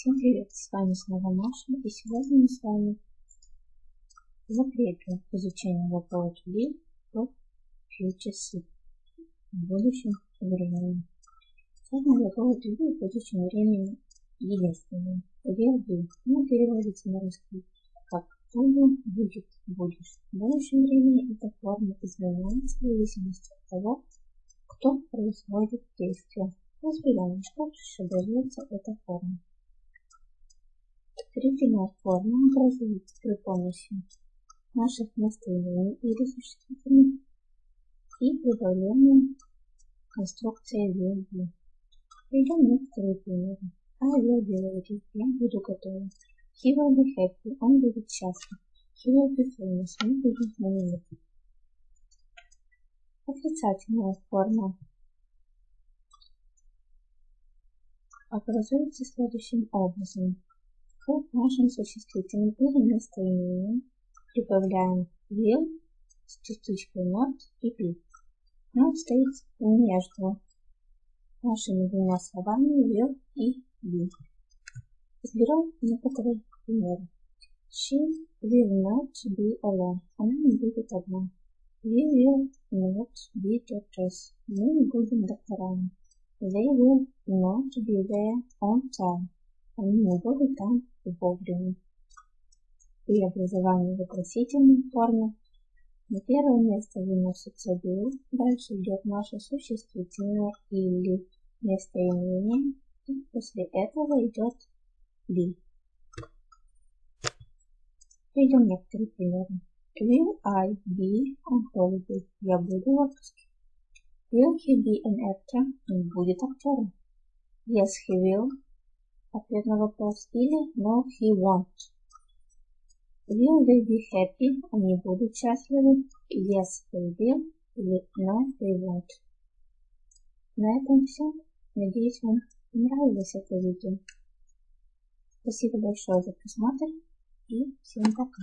Всем привет, с вами снова Маша, и сегодня мы с вами закрепим изучение to be в simple в будущем времени. Сегодня глагол to в будущем времени единственный. Will be, но переводится на русский как буду, будет, будешь. В будущем времени эта форма изменяется в зависимости от того, кто производит действие. Разберем, что же дается эта форма. Третья форма образуется при помощи наших местоимений или существительных и прибавлением конструкции be. Приведем некоторые примеры. I will be ready. Я буду готова. He will be happy. Он будет счастлив. He will be famous. Он будет знаменит. Отрицательная форма образуется следующим образом. К нашим существительным или местоимениям прибавляем will с частичкой not и be. Not стоит между нашими двумя словами will и be. Разберем некоторые примеры. She will not be alone. Она не будет одна. We will not be doctors. Мы не будем докторами. They will not be there on time. Они не будут там вовремя. При образовании вопросительной формы на первое место выносится will, дальше идет наше существительное или местоимение, и после этого идет be. Приведем некоторые примеры. Will I be on holiday? Я буду в отпуске. Will he be an actor? Он будет актером. Yes, he will. Ответ на вопрос. Или no, he won't. Will they be happy? Они будут счастливы. Yes, they will. Или no, they won't. На этом все. Надеюсь, вам понравилось это видео. Спасибо большое за просмотр и всем пока.